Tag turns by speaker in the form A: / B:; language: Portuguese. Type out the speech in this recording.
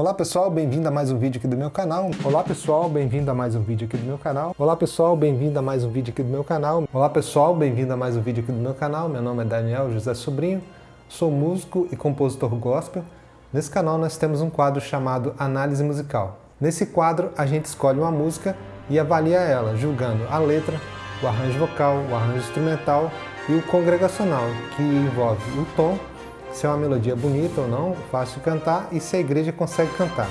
A: Olá pessoal, bem-vindo a mais um vídeo aqui do meu canal. Olá pessoal, bem-vindo a mais um vídeo aqui do meu canal. Olá pessoal, bem-vindo a mais um vídeo aqui do meu canal. Olá pessoal, bem-vindo a mais um vídeo aqui do meu canal. Meu nome é Daniel José Sobrinho, sou músico e compositor gospel. Nesse canal nós temos um quadro chamado Análise Musical. Nesse quadro a gente escolhe uma música e avalia ela, julgando a letra, o arranjo vocal, o arranjo instrumental e o congregacional, que envolve o tom se é uma melodia bonita ou não, fácil de cantar e se a igreja consegue cantar.